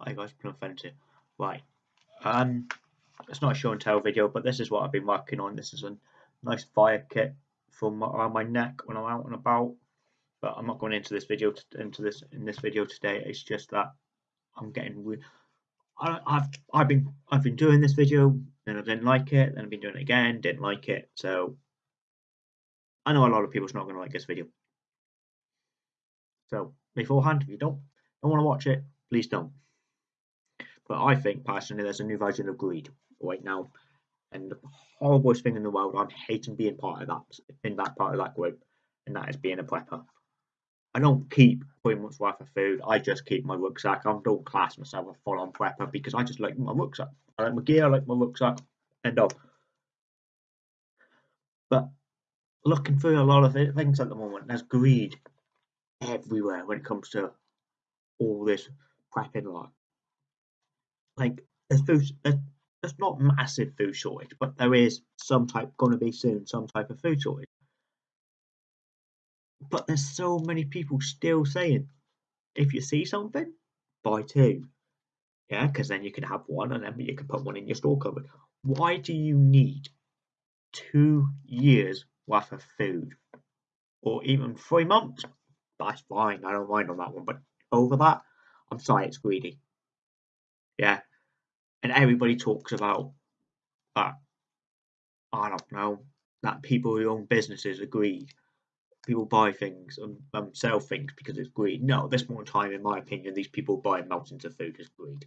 Hi guys, Friends here. Right, um, it's not a show and tell video, but this is what I've been working on. This is a nice fire kit my, around my neck when I'm out and about. But I'm not going into this video into this in this video today. It's just that I'm getting. I, I've I've been I've been doing this video, then I didn't like it, then I've been doing it again, didn't like it. So I know a lot of people's not going to like this video. So beforehand, if you don't don't want to watch it, please don't. But I think personally there's a new version of greed right now. And the horriblest thing in the world, I'm hating being part of that in that part of that group, and that is being a prepper. I don't keep pretty much worth of food. I just keep my rucksack. I don't class myself a full-on prepper because I just like my rucksack. I like my gear. I like my rucksack. End of. But looking through a lot of things at the moment, there's greed everywhere when it comes to all this prepping like like there's food there's, there's not massive food shortage but there is some type going to be soon some type of food shortage. But there's so many people still saying if you see something buy two. Yeah because then you can have one and then you can put one in your store cupboard. Why do you need two years worth of food? Or even three months? That's fine i don't mind on that one but over that i'm sorry it's greedy. Yeah and everybody talks about that. I don't know that people who own businesses are greed. People buy things and, and sell things because it's greed. No, this more time, in my opinion, these people buying mountains of food is greed.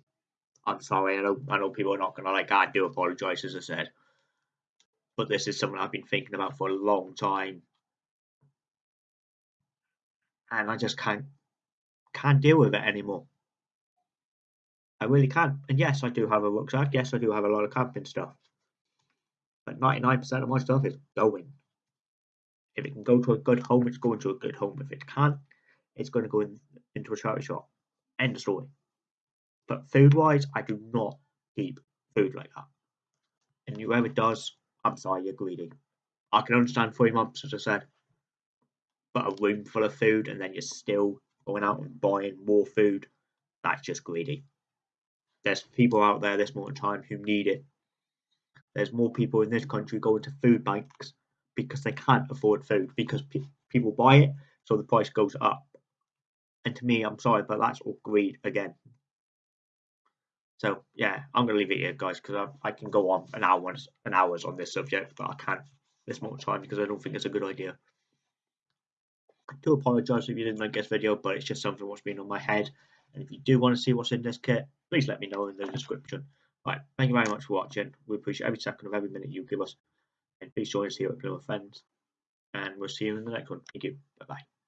I'm sorry, I know I know people are not gonna like. I do apologise, as I said, but this is something I've been thinking about for a long time, and I just can't can't deal with it anymore. I really can. And yes, I do have a rucksack. Yes, I do have a lot of camping stuff. But 99% of my stuff is going. If it can go to a good home, it's going to a good home. If it can't, it's going to go in, into a charity shop. End of story. But food wise, I do not keep food like that. And whoever does, I'm sorry, you're greedy. I can understand three months, as I said. But a room full of food and then you're still going out and buying more food, that's just greedy. There's people out there this more time who need it. There's more people in this country going to food banks because they can't afford food because pe people buy it, so the price goes up. And to me, I'm sorry, but that's all greed again. So yeah, I'm gonna leave it here, guys, because I, I, can go on an hours and hours on this subject, but I can't this much time because I don't think it's a good idea. I do apologise if you didn't like this video, but it's just something what's been on my head. And if you do want to see what's in this kit, please let me know in the description. Right, thank you very much for watching. We appreciate every second of every minute you give us. And please join us here at Plymouth Friends. And we'll see you in the next one. Thank you. Bye bye.